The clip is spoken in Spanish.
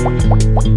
¡Suscríbete